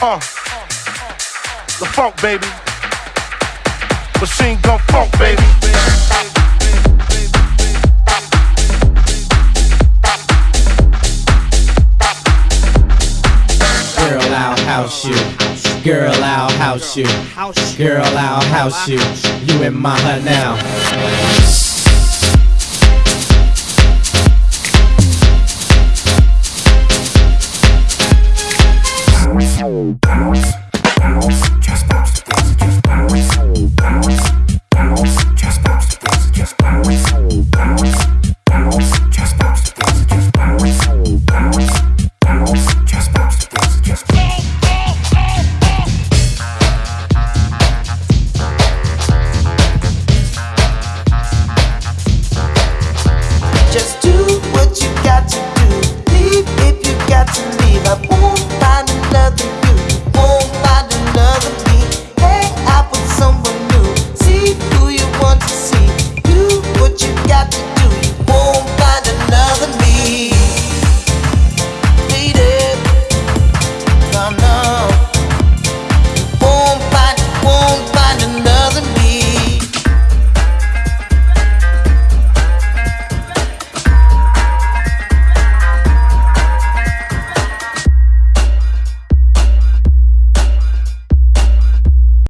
Uh, the funk, baby. Machine gun funk, baby. Girl, I'll house you. Girl, I'll house you. Girl, I'll house you. You in my hut now. bounce, bounce, just bounce, bounce, just bounce, bounce, bounce, just bounce, bounce, just bounce, bounce, bounce, just bounce, bounce, just bounce, bounce.